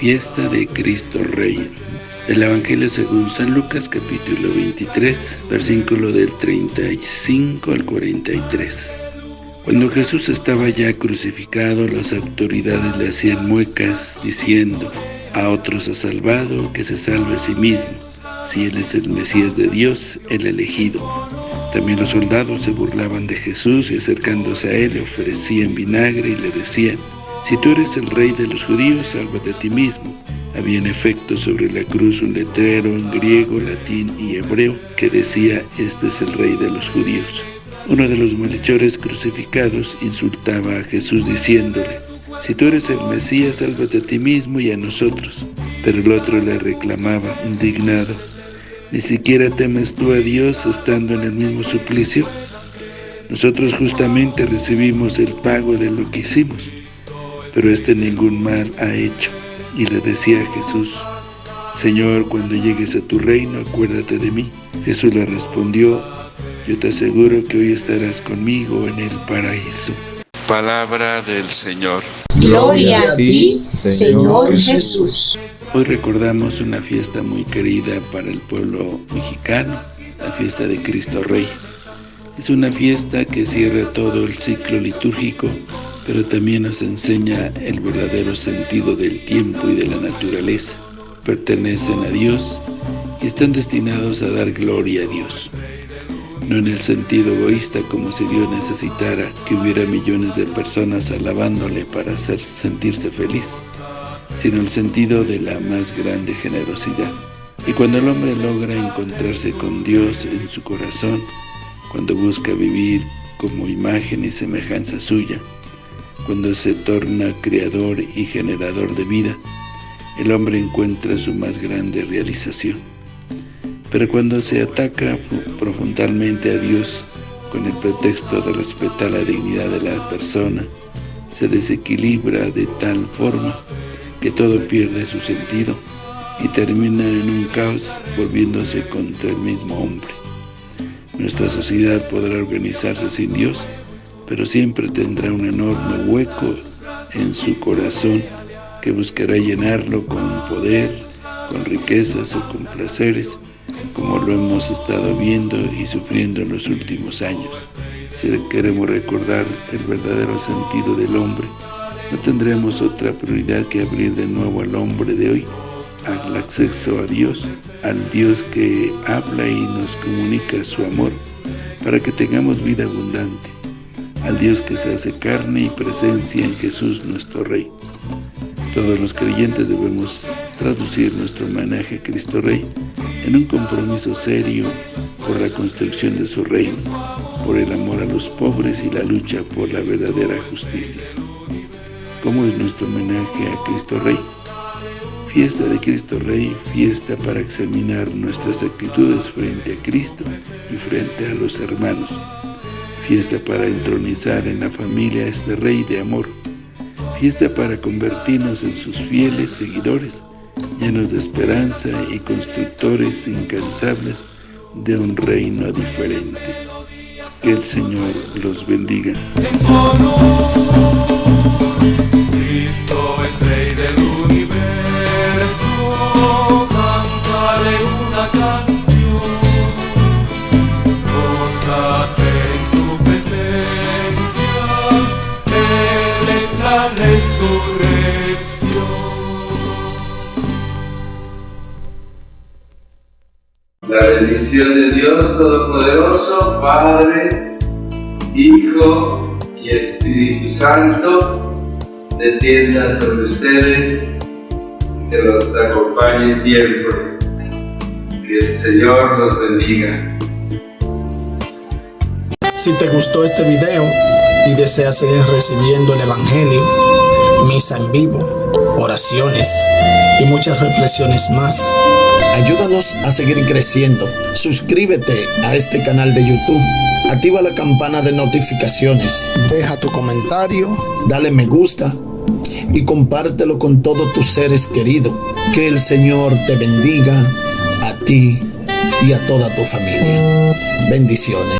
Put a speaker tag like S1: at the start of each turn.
S1: Fiesta de Cristo Rey. Del Evangelio según San Lucas capítulo 23, versículo del 35 al 43. Cuando Jesús estaba ya crucificado, las autoridades le hacían muecas, diciendo, a otros ha salvado, que se salve a sí mismo, si él es el Mesías de Dios, el elegido. También los soldados se burlaban de Jesús y acercándose a él le ofrecían vinagre y le decían, si tú eres el rey de los judíos, sálvate a ti mismo. Había en efecto sobre la cruz un letrero en griego, latín y hebreo que decía, este es el rey de los judíos. Uno de los malhechores crucificados insultaba a Jesús diciéndole, si tú eres el Mesías, sálvate a ti mismo y a nosotros. Pero el otro le reclamaba, indignado, ¿ni siquiera temes tú a Dios estando en el mismo suplicio? Nosotros justamente recibimos el pago de lo que hicimos pero este ningún mal ha hecho. Y le decía a Jesús, Señor, cuando llegues a tu reino, acuérdate de mí. Jesús le respondió, yo te aseguro que hoy estarás conmigo en el paraíso.
S2: Palabra del Señor.
S3: Gloria a ti, Señor Jesús.
S1: Hoy recordamos una fiesta muy querida para el pueblo mexicano, la fiesta de Cristo Rey. Es una fiesta que cierra todo el ciclo litúrgico pero también nos enseña el verdadero sentido del tiempo y de la naturaleza. Pertenecen a Dios y están destinados a dar gloria a Dios. No en el sentido egoísta como si Dios necesitara que hubiera millones de personas alabándole para hacer sentirse feliz, sino el sentido de la más grande generosidad. Y cuando el hombre logra encontrarse con Dios en su corazón, cuando busca vivir como imagen y semejanza suya, cuando se torna creador y generador de vida, el hombre encuentra su más grande realización. Pero cuando se ataca profundamente a Dios con el pretexto de respetar la dignidad de la persona, se desequilibra de tal forma que todo pierde su sentido y termina en un caos volviéndose contra el mismo hombre. Nuestra sociedad podrá organizarse sin Dios, pero siempre tendrá un enorme hueco en su corazón que buscará llenarlo con poder, con riquezas o con placeres, como lo hemos estado viendo y sufriendo en los últimos años. Si queremos recordar el verdadero sentido del hombre, no tendremos otra prioridad que abrir de nuevo al hombre de hoy, al acceso a Dios, al Dios que habla y nos comunica su amor, para que tengamos vida abundante al Dios que se hace carne y presencia en Jesús nuestro Rey. Todos los creyentes debemos traducir nuestro homenaje a Cristo Rey en un compromiso serio por la construcción de su reino, por el amor a los pobres y la lucha por la verdadera justicia. ¿Cómo es nuestro homenaje a Cristo Rey? Fiesta de Cristo Rey, fiesta para examinar nuestras actitudes frente a Cristo y frente a los hermanos, fiesta para entronizar en la familia a este Rey de amor, fiesta para convertirnos en sus fieles seguidores, llenos de esperanza y constructores incansables de un reino diferente. Que el Señor los bendiga.
S4: La bendición de Dios Todopoderoso, Padre, Hijo y Espíritu Santo, descienda sobre ustedes, que los acompañe siempre. Que el Señor los bendiga.
S5: Si te gustó este video y deseas seguir recibiendo el Evangelio, misa en vivo, oraciones y muchas reflexiones más, ayúdanos a seguir creciendo. Suscríbete a este canal de YouTube. Activa la campana de notificaciones. Deja tu comentario, dale me gusta y compártelo con todos tus seres queridos. Que el Señor te bendiga a ti y a toda tu familia. Bendiciones.